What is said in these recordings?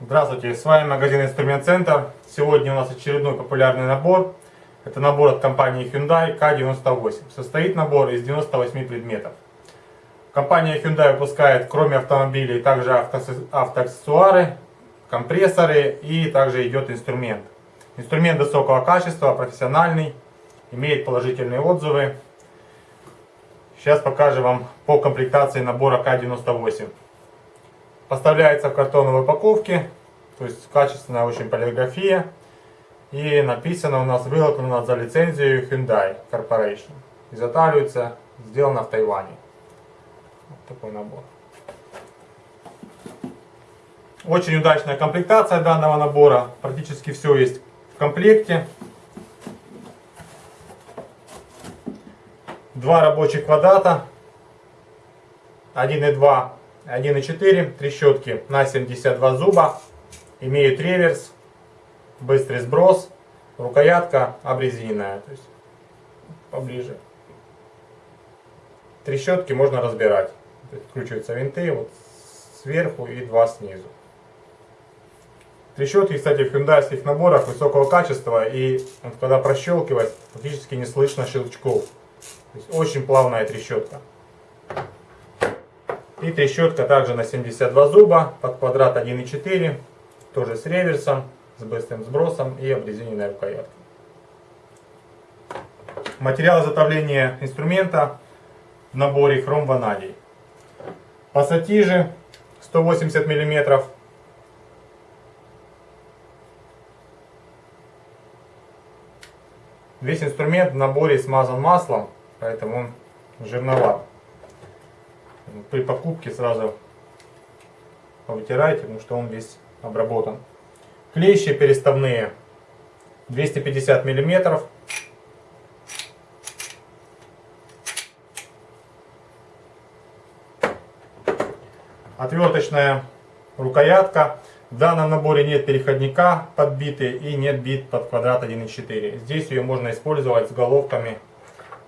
Здравствуйте, с вами магазин Инструмент Центр. Сегодня у нас очередной популярный набор. Это набор от компании Hyundai K98. Состоит набор из 98 предметов. Компания Hyundai выпускает, кроме автомобилей, также автоаксессуары, компрессоры и также идет инструмент. Инструмент высокого качества, профессиональный, имеет положительные отзывы. Сейчас покажу вам по комплектации набора К98. Поставляется в картоновой упаковке то есть качественная очень полиграфия. И написано у нас выготовлено за лицензию Hyundai Corporation. Изготавливается, сделано в Тайване. Вот такой набор. Очень удачная комплектация данного набора. Практически все есть в комплекте. Два рабочих квадрата. 1,2, 1,4. Трещотки на 72 зуба имеют реверс, быстрый сброс, рукоятка обрезиненная, то есть поближе. Трещотки можно разбирать. Откручиваются винты вот сверху и два снизу. Трещотки, кстати, в хюндайских наборах высокого качества и когда прощелкивать, практически не слышно щелчков. То есть очень плавная трещотка. И трещотка также на 72 зуба под квадрат 1,4 тоже с реверсом, с быстрым сбросом и обрезиненной рукояткой. Материал изготовления инструмента в наборе хром ванадий. Пассатижи 180 мм. Весь инструмент в наборе смазан маслом, поэтому он жирноват. При покупке сразу повытирайте, потому что он весь обработан. Клещи переставные 250 миллиметров. Отверточная рукоятка. В данном наборе нет переходника под биты и нет бит под квадрат 1.4. Здесь ее можно использовать с головками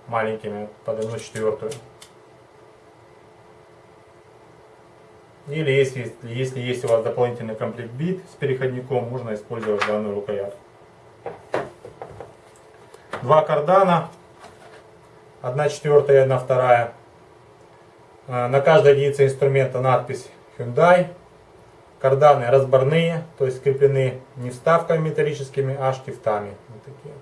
маленькими под 1.4. Или если, если есть у вас дополнительный комплект бит с переходником, можно использовать данную рукоятку. Два кардана, одна четвертая и одна вторая. А, на каждой единице инструмента надпись Hyundai. Карданы разборные, то есть скреплены не вставками металлическими, а штифтами. Вот такие.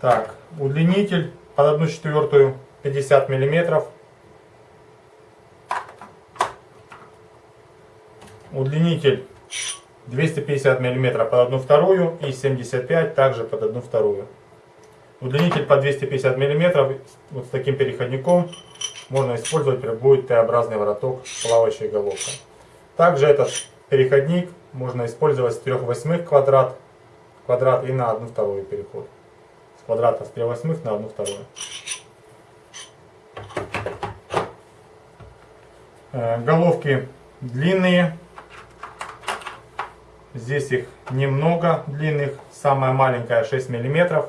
Так, удлинитель под одну четвертую 50 миллиметров. Удлинитель 250 миллиметров под одну вторую и 75 также под одну вторую. Удлинитель по 250 миллиметров вот с таким переходником можно использовать, будет Т-образный вороток с плавающей головкой. Также этот переходник можно использовать с 3 восьмых квадрат, квадрат и на одну вторую переход. С квадрата с 3 восьмых на одну вторую. Э, головки длинные. Здесь их немного длинных. Самая маленькая 6 миллиметров.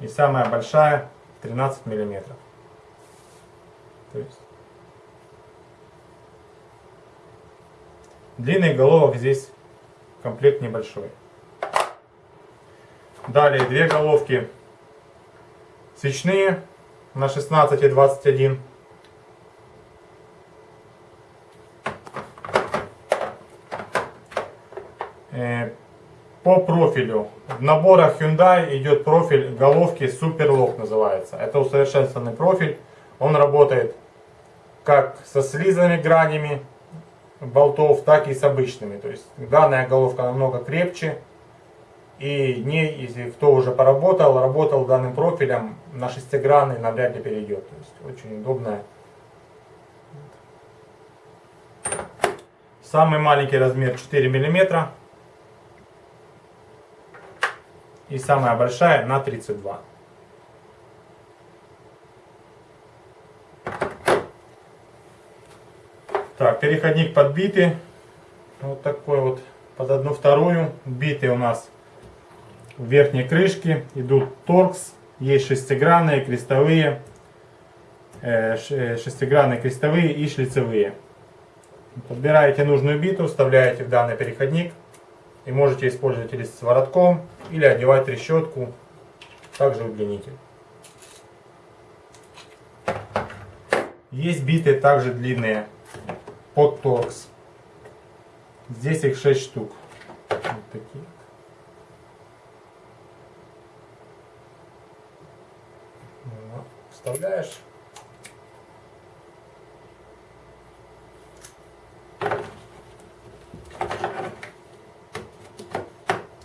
И самая большая 13 миллиметров. То есть длинных головок здесь комплект небольшой. Далее две головки свечные на 16 и 21 Э, по профилю. В наборах Hyundai идет профиль головки Super Lock называется. Это усовершенствованный профиль. Он работает как со слизанными гранями болтов, так и с обычными. То есть данная головка намного крепче. И не, если кто уже поработал, работал данным профилем, на шестигранный навряд ли перейдет. То есть очень удобная. Самый маленький размер 4 миллиметра. И самая большая на 32. Так, переходник подбитый. Вот такой вот под одну вторую. Битый у нас в верхней крышке. Идут торкс. Есть шестигранные, крестовые. э, э, Шестигранные, крестовые и шлицевые. Подбираете нужную биту, вставляете в данный переходник. И можете использовать или с воротком, или одевать трещотку. Также удлинитель. Есть биты также длинные под торкс. Здесь их 6 штук. Вот такие. Вставляешь.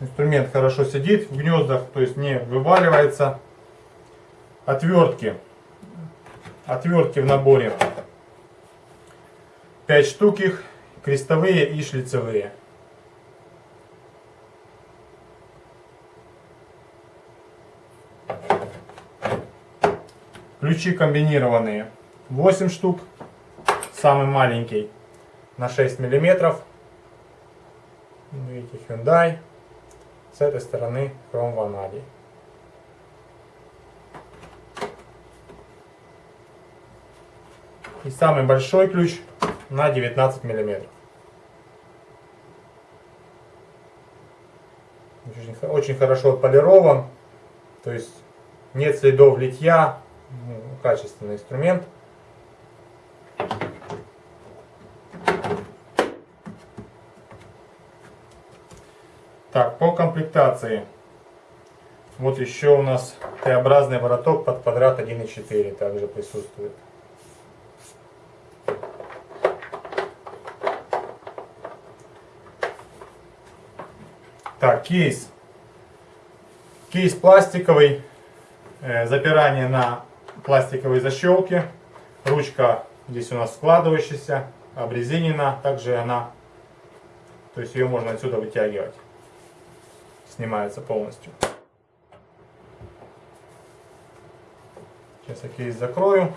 Инструмент хорошо сидит в гнездах, то есть не вываливается. Отвертки. Отвертки в наборе 5 штук их, крестовые и шлицевые. Ключи комбинированные 8 штук, самый маленький на 6 миллиметров. Видите, Hyundai. С этой стороны хром ванадий. И самый большой ключ на 19 миллиметров. Очень, хо- очень хорошо отполирован. То есть нет следов литья. Ну, качественный инструмент. Так, по комплектации. Вот еще у нас Т-образный вороток под квадрат 1.4 также присутствует. Так, кейс. Кейс пластиковый. Э, запирание на пластиковой защелке. Ручка здесь у нас складывающаяся, обрезинена. Также она, то есть ее можно отсюда вытягивать. Снимается полностью. Сейчас я кейс закрою.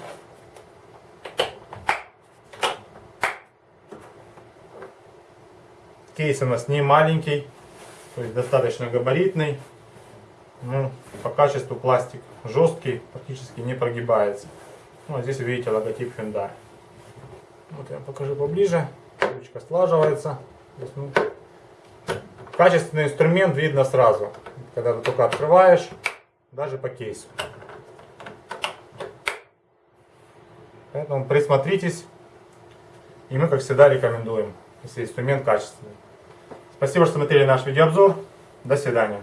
Кейс у нас не маленький, то есть достаточно габаритный. Ну, по качеству пластик жесткий, практически не прогибается. Ну, а здесь вы видите логотип Hyundai. Вот я покажу поближе. Ручка слаживается. Здесь, ну, качественный инструмент видно сразу, когда ты только открываешь, даже по кейсу. Поэтому присмотритесь. И мы, как всегда, рекомендуем, если инструмент качественный. Спасибо, что смотрели наш видеообзор. До свидания.